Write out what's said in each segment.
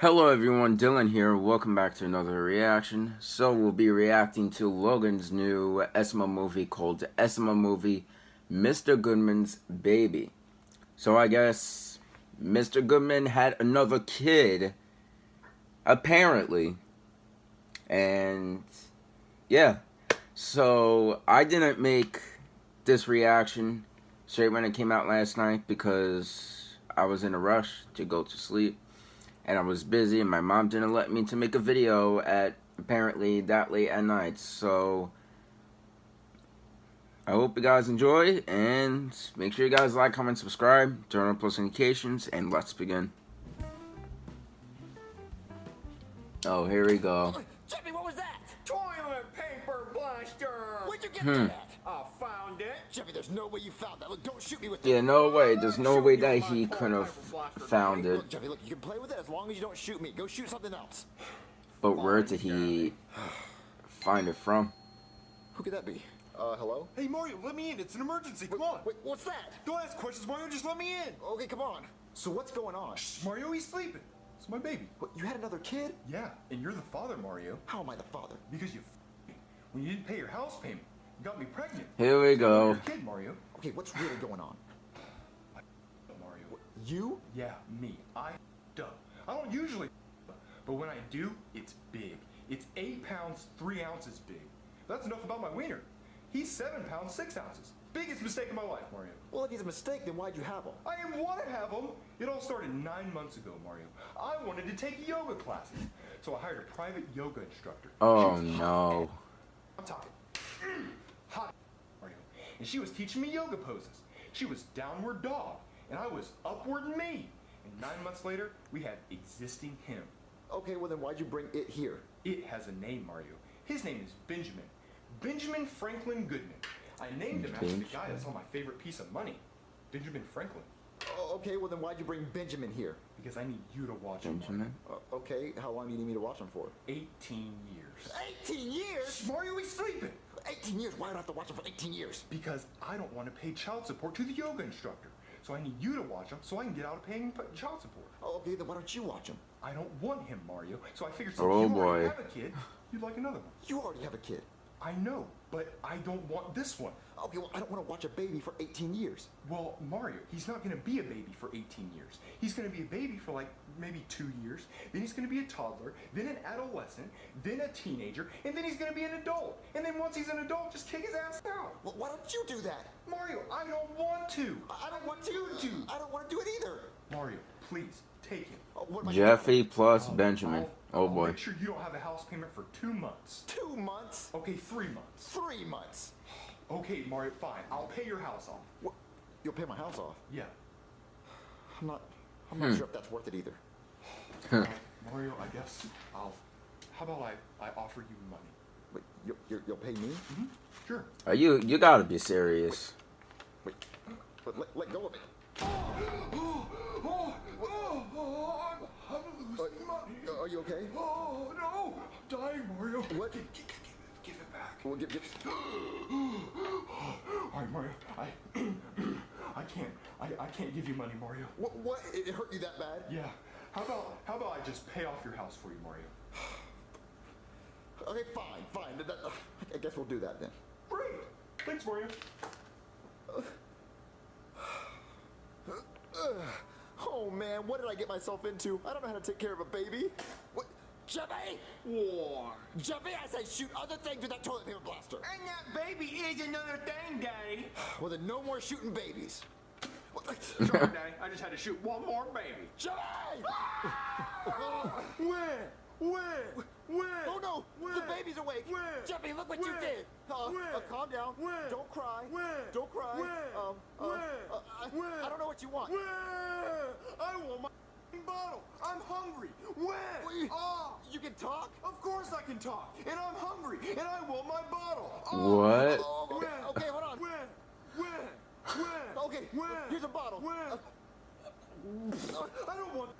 Hello everyone, Dylan here. Welcome back to another reaction. So we'll be reacting to Logan's new SML movie called SML Movie Mr. Goodman's Baby. So I guess Mr. Goodman had another kid, apparently. And yeah, so I didn't make this reaction straight when it came out last night because I was in a rush to go to sleep and I was busy and my mom didn't let me to make a video at apparently that late at night so I hope you guys enjoy and make sure you guys like, comment, subscribe, turn on post notifications and let's begin. Oh, here we go. Jimmy, what was that? Toilet paper blaster! Where'd you get Hmm. that? I found it. Jimmy, there's no way you found that. Look, don't shoot me with Yeah, no way. There's no Shoot way that he could have found it. Look, Jimmy, look, you can play with it as long as you don't shoot me. Go shoot something else. But where did he find it from? Who could that be? Uh, hello? Hey Mario, let me in. It's an emergency. Come on. Wait, what's that? Don't ask questions, Mario. Just let me in. Okay, come on. So what's going on? Mario, he's sleeping. It's my baby. What, you had another kid? Yeah, and you're the father, Mario. How am I the father? Because you f- me. when you didn't pay your house payment, you got me pregnant. Here we go. kid, Mario. Okay, what's really going on? Mario. You? Yeah, me. I f***ed up. I don't usually but when I do, it's big. It's eight pounds, three ounces big. That's enough about my wiener. He's seven pounds, six ounces. Biggest mistake of my life, Mario. Well, if he's a mistake, then why'd you have him? I didn't want to have him. It all started nine months ago, Mario. I wanted to take yoga classes, so I hired a private yoga instructor. Oh She was hot no. I'm talking hot Mario, and she was teaching me yoga poses. She was downward dog, and I was upward me. And nine months later, we had existing him. Okay, well then why'd you bring it here? It has a name, Mario. His name is Benjamin. Benjamin Franklin Goodman. I named him after the guy that saw my favorite piece of money, Benjamin Franklin. Oh, okay, well then why'd you bring Benjamin here? Because I need you to watch him. Benjamin? Uh, okay, how long do you need me to watch him for? 18 years. 18 years? Mario, he's sleeping. 18 years? Why do I have to watch him for 18 years? Because I don't want to pay child support to the yoga instructor. So I need you to watch him so I can get out of paying child support. Oh, okay, then why don't you watch him? I don't want him, Mario. So I figured since Oh, you already boy. have a kid, you'd like another one. You already have a kid. I know, but I don't want this one. Oh, okay, well, I don't want to watch a baby for 18 years. Well, Mario, he's not going to be a baby for 18 years. He's going to be a baby for like maybe two years. Then he's going to be a toddler, then an adolescent, then a teenager, and then he's going to be an adult. And then once he's an adult, just kick his ass out. Well, why don't you do that? Mario, I don't want to. I I don't want you to. to. I don't want to do it either. Mario, please take him. Oh, what am I Jeffy plus I'll- Benjamin. I'll- Oh I'll boy. Make sure you don't have a house payment for two months. Two months? Okay, three months. Three months? Okay, Mario, fine. I'll pay your house off. What? You'll pay my house off. Yeah. I'm not. I'm not sure if that's worth it either. Uh, Mario, I guess I'll. How about I, I offer you money? Wait, you, you, you'll pay me? Mm-hmm. Sure. Are you you gotta be serious. Wait, but let, let go of it. Oh, oh, oh, oh, I'm, I'm losing money. Uh, are you okay? Oh, no. I'm dying, Mario. What? Give, give, give, give it back. Well, give, give, All right, Mario. I, I can't. I, I can't give you money, Mario. what? What? It hurt you that bad? Yeah. How about how about I just pay off your house for you, Mario? Okay, fine, fine. That- that- I guess we'll do that then. Great. Thanks, Mario. Oh man, what did I get myself into? I don't know how to take care of a baby. What? Jeffy! War. Jeffy, I say shoot other things with that toilet paper blaster. And that baby is another thing, Daddy. Well, then no more shooting babies. What? Sorry, Daddy. I just had to shoot one more baby. Jeffy! Ah! Where? Where? Where? Oh no! Where? The baby's awake! Where? Jeffy, look what you did! Uh, Where? uh, calm down. Where? Don't cry. Where? Don't cry. Where? Um, uh, Where? uh, I, Where? I don't know what you want. Where? I want my bottle. I'm hungry. Where? Wait. Ah, You can talk? of course I can talk. And I'm hungry. And I want my bottle. Ah. What? Oh, okay, okay, hold on. Where? Where? Where? Okay, Where? here's a bottle. Where? Uh, I don't want.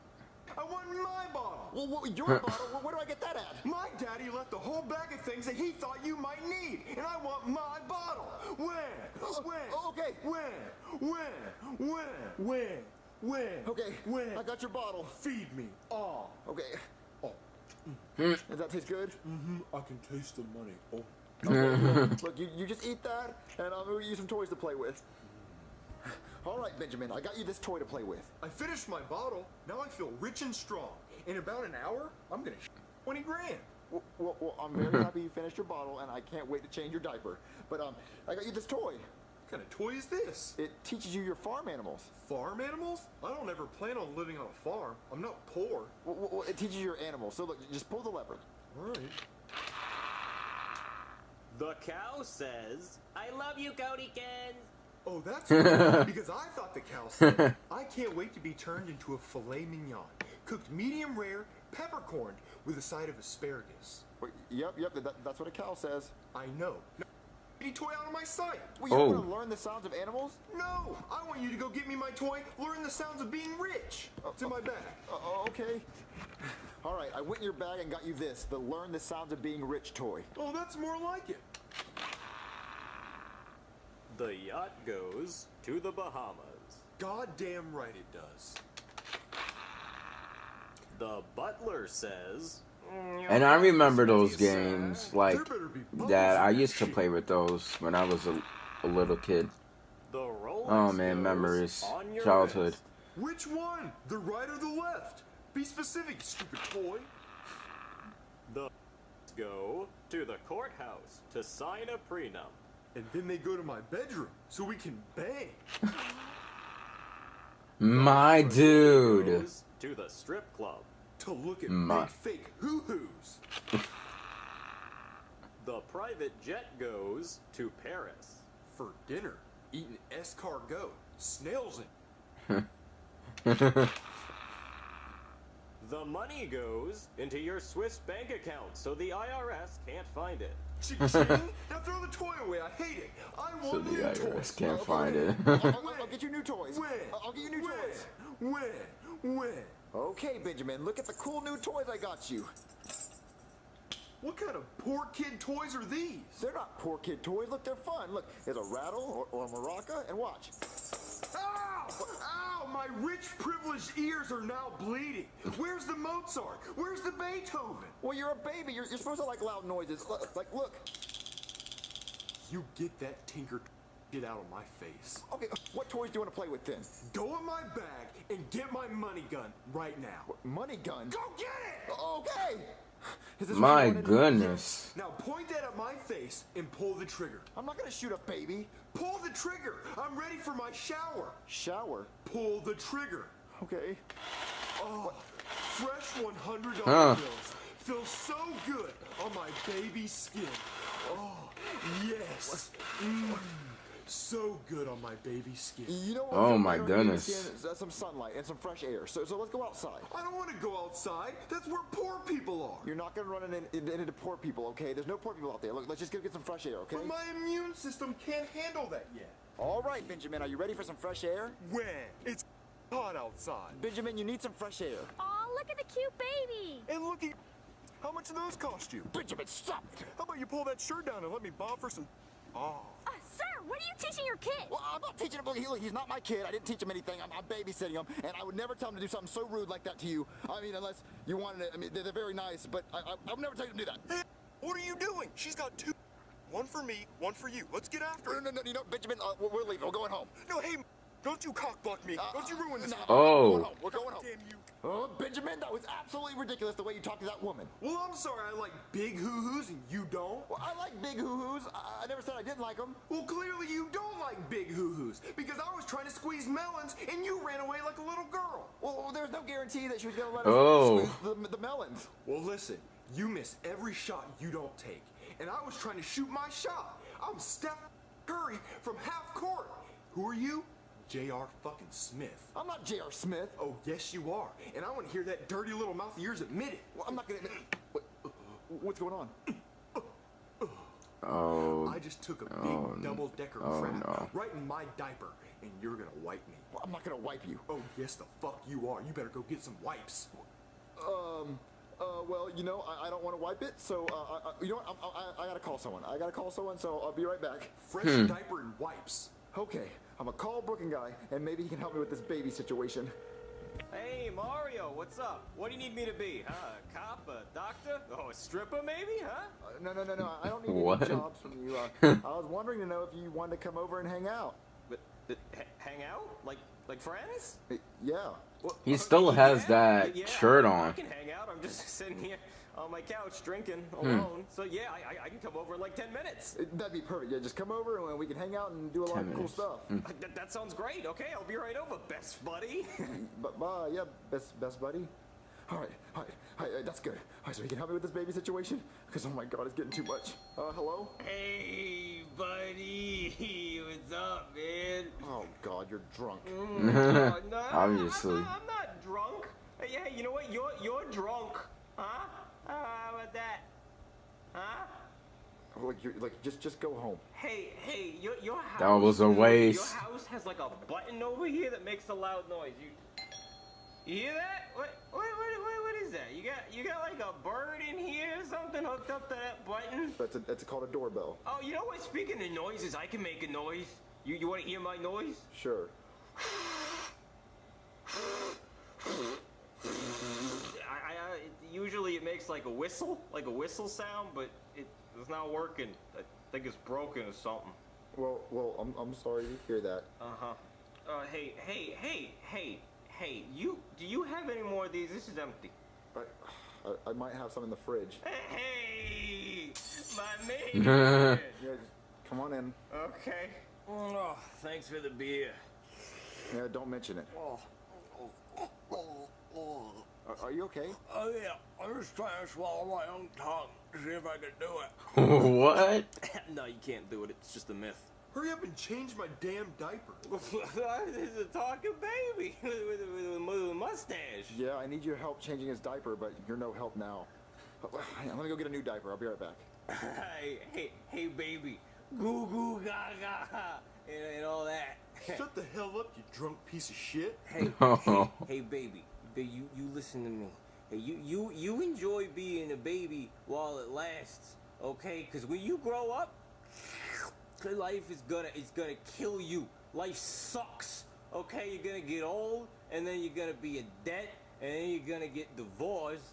I want my bottle. Well, what, your bottle, where, where do I get that at? My daddy left a whole bag of things that he thought you might need, and I want my bottle. Where? Where? Oh, okay. Where? Where? Where? Where? When? Okay, When? I got your bottle. Feed me. Ah. Okay. Oh. Does that taste good? Mm-hmm. I can taste the money. Oh. Okay, Look, you, you just eat that, and I'll give you some toys to play with. All right, Benjamin, I got you this toy to play with. I finished my bottle. Now I feel rich and strong. In about an hour, I'm gonna sh- 20 grand. Well, well, well, I'm very happy you finished your bottle, and I can't wait to change your diaper. But um, I got you this toy. What kind of toy is this? It teaches you your farm animals. Farm animals? I don't ever plan on living on a farm. I'm not poor. Well, well, well, it teaches you your animals. So look, just pull the lever. All right. The cow says, I love you, Codykins. Oh, that's right. because I thought the cow said, I can't wait to be turned into a filet mignon, cooked medium rare, peppercorned, with a side of asparagus. Wait, yep, yep, that, that's what a cow says. I know. No, any toy out of my sight. Well, you Oh. want to learn the sounds of animals? No, I want you to go get me my toy. Learn the sounds of being rich. It's in my bag. Uh, uh, okay. All right, I went in your bag and got you this, the Learn the Sounds of Being Rich toy. Oh, that's more like it. The yacht goes to the Bahamas. Goddamn right it does. The butler says, And I remember those games like There better be bubbles that. I used to play with those when I was a, a little kid. Oh man, memories, childhood. wrist. Which one? The right or the left? Be specific, stupid toy. The go to the courthouse to sign a prenup. And then they go to my bedroom so we can bang. My dude. To the strip club. To look at My- big fake hoo-hoos. The private jet goes to Paris. For dinner, eating escargot, snails in. The money goes into your Swiss bank account so the IRS can't find it. Now throw the toy away, I hate it. I want So the new IRS toys. can't find it. I'll, I'll- I'll get you new toys. When? I'll- I'll get you new when? toys. When? When? Okay, Benjamin, look at the cool new toys I got you. What kind of poor kid toys are these? They're not poor kid toys. Look, they're fun. Look, there's a rattle or, or a maraca, and watch. Ow! My rich, privileged ears are now bleeding. Where's the Mozart? Where's the Beethoven? Well, you're a baby. You're, you're supposed to like loud noises. Like, look. You get that tinker get out of my face. Okay, uh, what toys do you want to play with then? Go in my bag and get my money gun right now. Money gun. Go get it! Okay. Is My you wanted? goodness. Now point that at my face and pull the trigger. I'm not gonna shoot a baby. Pull the trigger! I'm ready for my shower. Shower. Pull the trigger. Okay. Oh, fresh $100 Huh. bills. Feel so good on my baby skin. Oh, yes. Mm, so good on my baby skin. You know what? Oh, my better on your goodness. skin is, uh, some sunlight and some fresh air. So, so let's go outside. I don't want to go outside. That's where poor people are. You're not gonna run in, in, into poor people, okay? There's no poor people out there. Look, let's just go get some fresh air, okay? But my immune system can't handle that yet. All right, Benjamin, are you ready for some fresh air? When? It's hot outside. Benjamin, you need some fresh air. Aw, look at the cute baby. And look at how much do those cost you? Benjamin, stop it! How about you pull that shirt down and let me bob for some? Oh. Uh, sir, what are you teaching your kid? Well, I'm not teaching him. Look, he- he's not my kid. I didn't teach him anything. I'm, I'm babysitting him, and I would never tell him to do something so rude like that to you. I mean, unless you wanted it. I mean, they're, they're very nice, but I, I, I would never tell you to do that. Hey, what are you doing? She's got two. One for me, one for you. Let's get after No, it. no, no, you know, Benjamin, uh, we're, we're leaving. We're going home. No, hey, don't you cockblock me. Uh, Don't you ruin this. Oh. We're going home. We're going home. Damn you. Oh, Benjamin, that was absolutely ridiculous the way you talked to that woman. Well, I'm sorry I like big hoo-hoos and you don't. Well, I like big hoo-hoos. I, I never said I didn't like them. Well, clearly you don't like big hoo-hoos because I was trying to squeeze melons and you ran away like a little girl. Well, there's no guarantee that she was going to let us Oh. squeeze the, the melons. Well, listen, you miss every shot you don't take. And I was trying to shoot my shot. I'm Steph Curry from half court. Who are you? J.R. fucking Smith. I'm not J.R. Smith. Oh, yes, you are. And I want to hear that dirty little mouth of yours admit it. Well, I'm not going to admit. What, what's going on? Oh. I just took a big Oh, n- double decker oh, crap no. right in my diaper, and you're gonna wipe me. Well, I'm not going to wipe you. Oh, yes, the fuck you are. You better go get some wipes. Um, uh, well, you know, I, I don't want to wipe it, so, uh, I, I, you know what? I, I, I gotta call someone. I gotta call someone, so I'll be right back. Fresh Hmm. diaper and wipes. Okay, I'm gonna call Brooklyn guy, and maybe he can help me with this baby situation. Hey, Mario, what's up? What do you need me to be? Huh? A cop? A doctor? Oh, a stripper, maybe? Huh? Uh, no, no, no, no. I don't need What? any jobs from you. Uh, I was wondering to know if you wanted to come over and hang out. But, but hang out? Like, like friends? Uh, Yeah. Well, He still has that yeah, shirt I on. can hang out. I'm just sitting here on my couch drinking Hmm. alone. So yeah, I, I, I can come over in like 10 minutes. That'd be perfect. Yeah, just come over and we can hang out and do a lot 10 of cool stuff. Uh, That, that sounds great. Okay, I'll be right over, best buddy. But, uh, yeah, best, best buddy. All right, all right, all right, that's good. All right, so you can help me with this baby situation? Because, oh my God, it's getting too much. Uh, hello? hey, buddy. What's up, man? Oh, God, you're drunk. no, no, Obviously. I'm not, I'm not drunk. Hey, hey, you know what? You're you're drunk, huh? Uh, how about that? Huh? Like, you're, like, just, just go home. Hey, hey, your your house. That was a waste. Your waste. house has like a button over here that makes a loud noise. You, you hear that? What, what, what, what, what is that? You got you got like a bird in here or something hooked up to that button? That's, a, that's called a doorbell. Oh, you know what? Speaking of noises, I can make a noise. You you want to hear my noise? Sure. I, I, I usually it makes like a whistle, like a whistle sound, but it, it's not working. I think it's broken or something. Well, well, I'm, I'm sorry to hear that. Uh huh. Uh, hey, hey, hey, hey, hey. You do you have any more of these? This is empty. I, I, I might have some in the fridge. Hey, my man. Yeah, come on in. okay. Oh, thanks for the beer. Yeah, don't mention it. Are, are you okay? Oh yeah, I'm just trying to swallow my own tongue to see if I can do it. what? no, you can't do it. It's just a myth. Hurry up and change my damn diaper. this is a talking baby with, with, with, with a mustache. Yeah, I need your help changing his diaper, but you're no help now. I'm gonna go get a new diaper. I'll be right back. hey, hey, hey, baby, goo goo gaga, and, and all that. Shut the hell up, you drunk piece of shit. hey, hey, hey, baby, Ba- you you listen to me. You you you enjoy being a baby while it lasts, okay? Because when you grow up, life is gonna it's gonna kill you. Life sucks. Okay, you're gonna get old, and then you're gonna be in debt, and then you're gonna get divorced,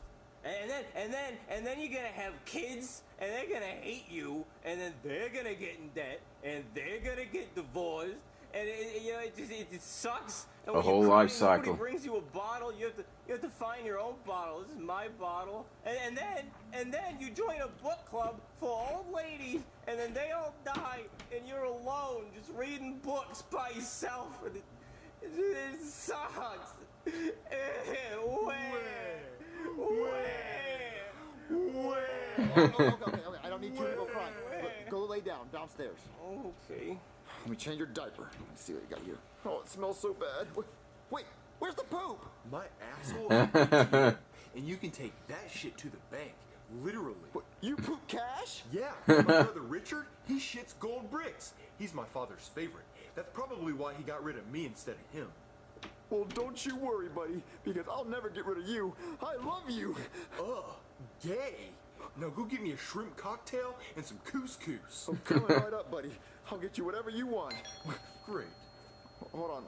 and then and then and then you're gonna have kids, and they're gonna hate you, and then they're gonna get in debt, and they're gonna get divorced, and it, it- you know it just it, just sucks. And A whole life cycle. Nobody brings you a bottle. You have to you have to find your own bottle. This is my bottle, and, and then and then you join a book club for old ladies, and then they all die, and you're alone just reading books by yourself, and it, it, it sucks. Where? Where? Where? okay, oh, okay, okay, okay. I don't need two people crying. Look, Go lay down downstairs. Okay. Let me change your diaper. Let me see what you got here. Oh, it smells so bad. Wait, wait where's the poop? My asshole and you can take that shit to the bank. Literally. What, you poop cash? Yeah, my brother Richard, he shits gold bricks. He's my father's favorite. That's probably why he got rid of me instead of him. Well, don't you worry, buddy, because I'll never get rid of you. I love you. Ugh, gay. Now go get me a shrimp cocktail and some couscous. I'm coming right up, buddy. I'll get you whatever you want. Great. Hold on.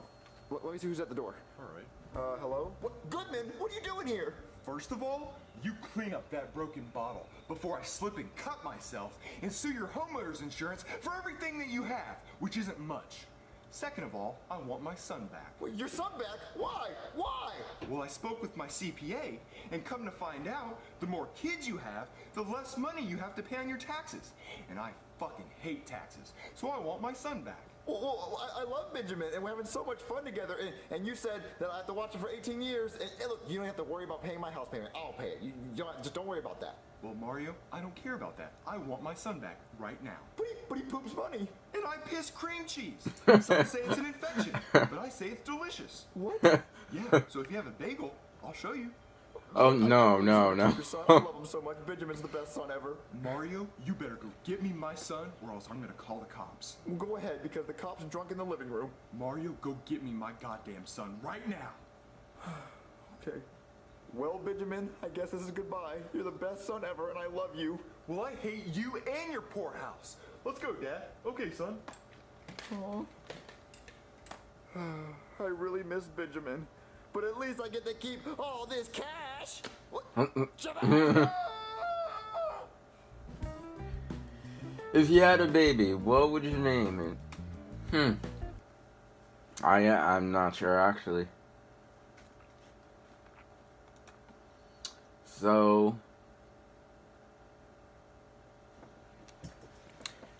Let, let me see who's at the door. All right. Uh, hello? What, Goodman, what are you doing here? First of all, you clean up that broken bottle before I slip and cut myself and sue your homeowner's insurance for everything that you have, which isn't much. Second of all, I want my son back. Wait, your son back? Why? Why? Well, I spoke with my CPA, and come to find out, the more kids you have, the less money you have to pay on your taxes. And I fucking hate taxes, so I want my son back. Well, well I, I love Benjamin, and we're having so much fun together. And, and you said that I have to watch him for 18 years. And, and look, you don't have to worry about paying my house payment. I'll pay it. You, you don't, just don't worry about that. Well, Mario, I don't care about that. I want my son back right now. But he, but he poops money. And I piss cream cheese. Some say it's an infection, but I say it's delicious. What? Yeah, so if you have a bagel, I'll show you. Oh no, no, no. Your son, I love him so much. Benjamin's the best son ever. Mario, you better go get me my son, or else I'm gonna call the cops. Well, go ahead, because the cop's are drunk in the living room. Mario, go get me my goddamn son right now. Okay. Well, Benjamin, I guess this is goodbye. You're the best son ever, and I love you. Well, I hate you and your poor house. Let's go, Dad. Okay, son. Aw. I really miss Benjamin. But at least I get to keep all this cash. What? If you had a baby, what would you name it? Hmm. I I'm not sure actually. So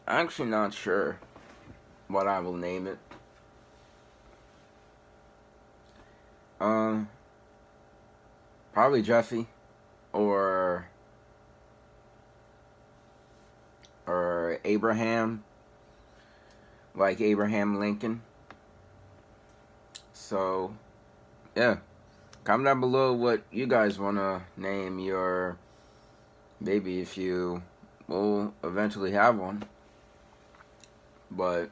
I'm actually not sure what I will name it. Um, probably Jeffy, or or Abraham, like Abraham Lincoln. So, yeah, comment down below what you guys want to name your baby if you will eventually have one. But,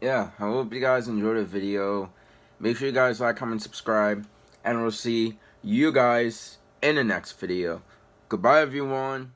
yeah, I hope you guys enjoyed the video. Make sure you guys like, comment, subscribe, and we'll see you guys in the next video. Goodbye, everyone.